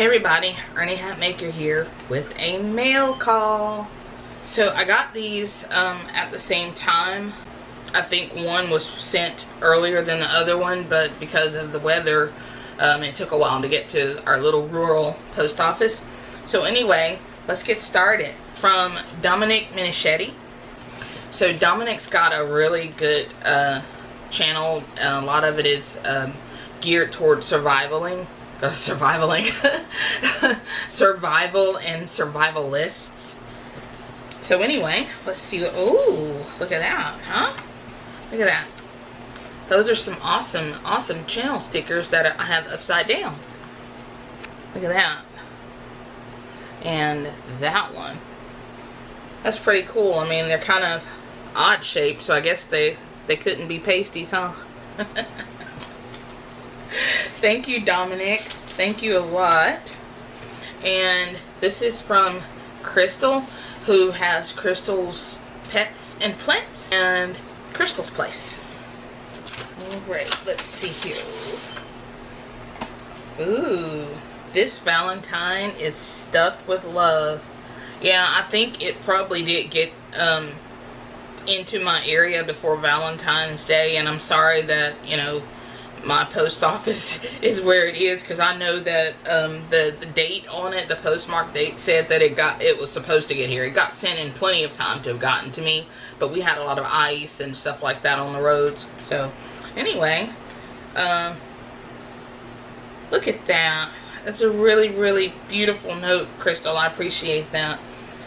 everybody, Ernie Hatmaker here with a mail call. So I got these um, at the same time. I think one was sent earlier than the other one, but because of the weather, um, it took a while to get to our little rural post office. So anyway, let's get started. From Dominic Minichetti. So Dominic's got a really good uh, channel. a lot of it is um, geared towards survivaling uh, survivaling survival and survivalists. So anyway let's see oh look at that huh? Look at that. Those are some awesome awesome channel stickers that I have upside down. Look at that. And that one. That's pretty cool. I mean they're kind of odd shaped so I guess they they couldn't be pasties huh Thank you, Dominic. Thank you a lot. And this is from Crystal, who has Crystal's Pets and Plants and Crystal's Place. Alright, let's see here. Ooh, this Valentine is stuffed with love. Yeah, I think it probably did get um, into my area before Valentine's Day, and I'm sorry that, you know, my post office is where it is because I know that um, the, the date on it, the postmark date said that it got it was supposed to get here. It got sent in plenty of time to have gotten to me, but we had a lot of ice and stuff like that on the roads. So anyway, um, look at that. That's a really, really beautiful note, Crystal. I appreciate that.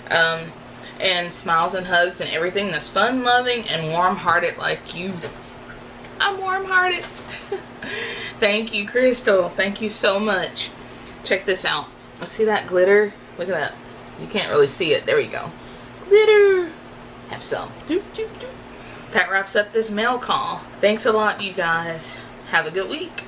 Um, and smiles and hugs and everything that's fun-loving and warm-hearted like you. I'm warm-hearted. Thank you, Crystal. Thank you so much. Check this out. See that glitter? Look at that. You can't really see it. There we go. Glitter. Have some. That wraps up this mail call. Thanks a lot, you guys. Have a good week.